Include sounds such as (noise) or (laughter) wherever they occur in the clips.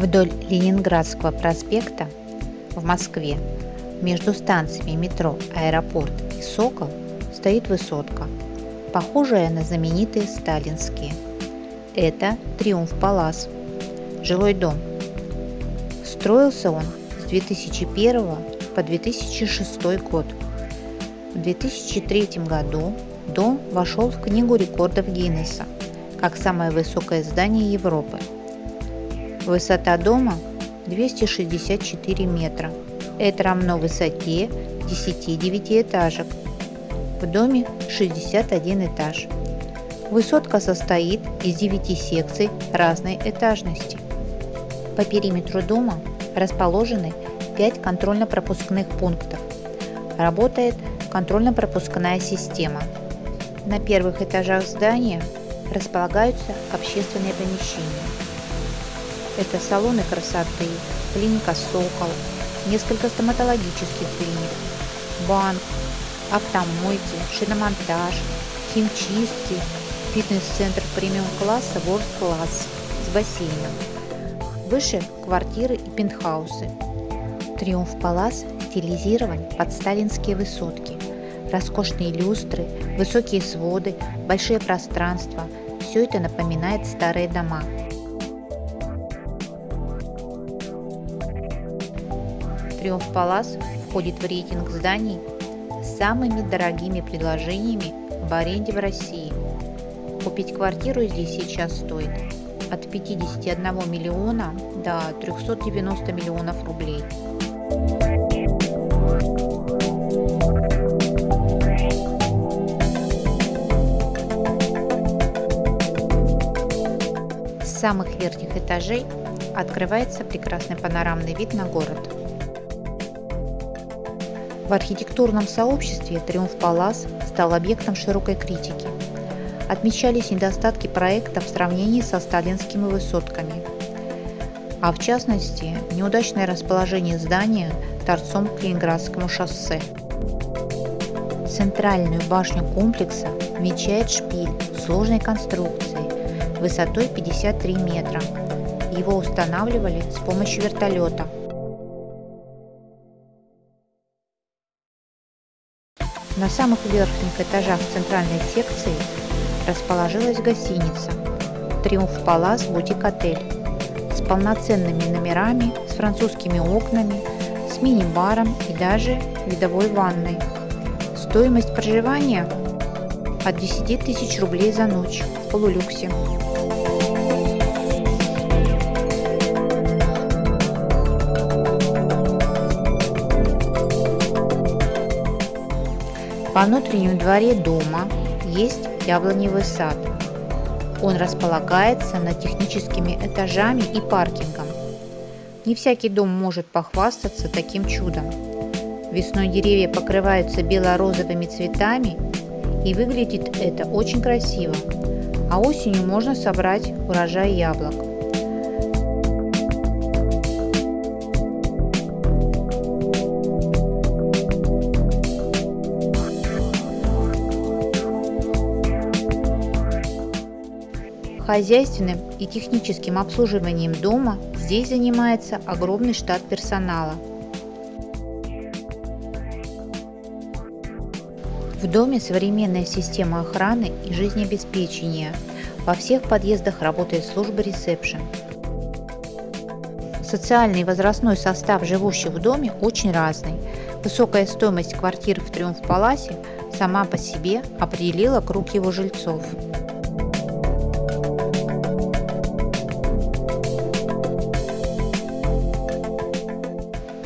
Вдоль Ленинградского проспекта в Москве между станциями метро «Аэропорт» и «Сокол» стоит высотка, похожая на знаменитые сталинские. Это Триумф Палас, жилой дом. Строился он с 2001 по 2006 год. В 2003 году дом вошел в Книгу рекордов Гиннесса как самое высокое здание Европы. Высота дома 264 метра. Это равно высоте 10 девятиэтажек. В доме 61 этаж. Высотка состоит из 9 секций разной этажности. По периметру дома расположены 5 контрольно-пропускных пунктов. Работает контрольно-пропускная система. На первых этажах здания располагаются общественные помещения. Это салоны красоты, клиника «Сокол», несколько стоматологических клиник, банк, автомойки, шиномонтаж, химчистки, фитнес-центр премиум-класса World Class с бассейном. Выше квартиры и пентхаусы. Триумф Палас стилизирован под сталинские высотки. Роскошные люстры, высокие своды, большие пространства – все это напоминает старые дома. Триумф Палас входит в рейтинг зданий с самыми дорогими предложениями в аренде в России. Купить квартиру здесь сейчас стоит от 51 миллиона до 390 миллионов рублей. С самых верхних этажей открывается прекрасный панорамный вид на город. В архитектурном сообществе Триумф Палас стал объектом широкой критики. Отмечались недостатки проекта в сравнении со сталинскими высотками, а в частности неудачное расположение здания торцом к Ленинградскому шоссе. Центральную башню комплекса венчает шпиль сложной конструкции высотой 53 метра. Его устанавливали с помощью вертолета. На самых верхних этажах центральной секции расположилась гостиница «Триумф Палас Бутик Отель» с полноценными номерами, с французскими окнами, с мини-баром и даже видовой ванной. Стоимость проживания от 10 тысяч рублей за ночь в полулюксе. Во внутреннем дворе дома есть яблоневый сад. Он располагается над техническими этажами и паркингом. Не всякий дом может похвастаться таким чудом. Весной деревья покрываются бело-розовыми цветами, и выглядит это очень красиво. А осенью можно собрать урожай яблок. Хозяйственным и техническим обслуживанием дома здесь занимается огромный штат персонала. В доме современная система охраны и жизнеобеспечения. Во всех подъездах работает служба ресепшн. Социальный и возрастной состав живущих в доме очень разный. Высокая стоимость квартир в Триумф Паласе сама по себе определила круг его жильцов.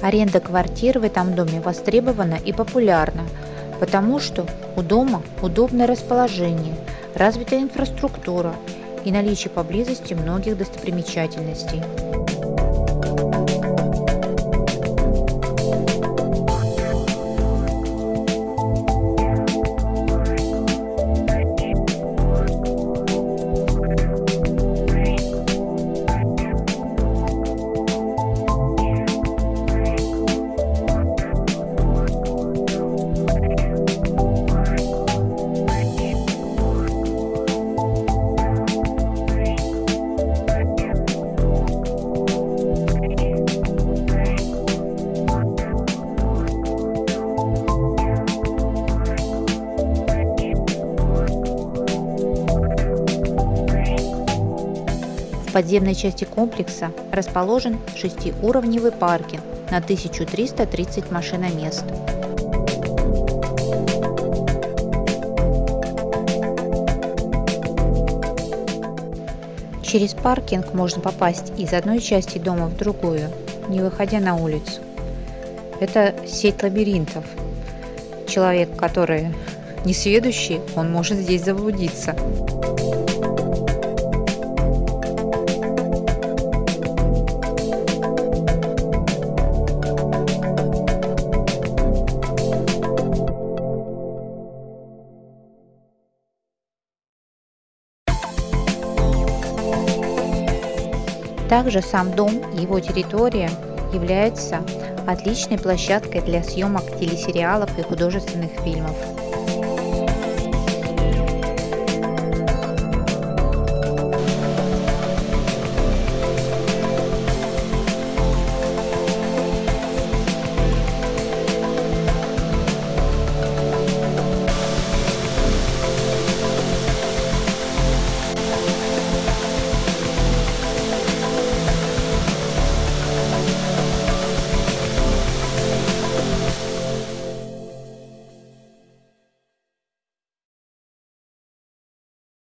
Аренда квартир в этом доме востребована и популярна, потому что у дома удобное расположение, развитая инфраструктура и наличие поблизости многих достопримечательностей. Подземной части комплекса расположен шестиуровневый паркинг на 1330 машиномест. Через паркинг можно попасть из одной части дома в другую, не выходя на улицу. Это сеть лабиринтов. Человек, который (laughs) несведущий, он может здесь заблудиться. Также сам дом и его территория являются отличной площадкой для съемок телесериалов и художественных фильмов.